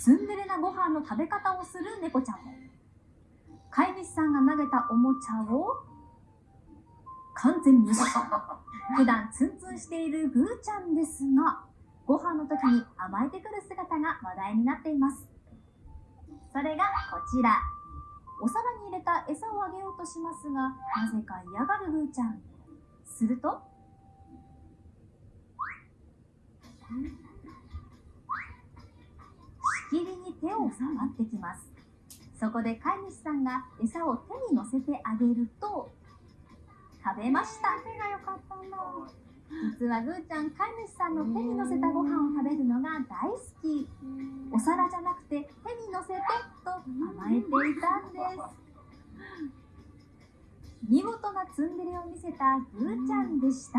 ツンデレなご飯の食べ方をする猫ちゃんも。飼い主さんが投げたおもちゃを完全無視 普段ツンツンしているグーちゃんですがご飯の時に甘えてくる姿が話題になっています。それがこちら。お皿に入れた餌をあげようとしますがなぜか嫌がるグーちゃん。するとしきりに手を触ってきます。そこで飼い主さんが餌を手に乗せてあげると食べました。手が良かったんだ。実はぐーちゃん飼い主さんの手に乗せたご飯を食べるのが大好き。お皿じゃなくて手に乗せてと甘えていたんです。見事なツンデレを見せたぐーちゃんでした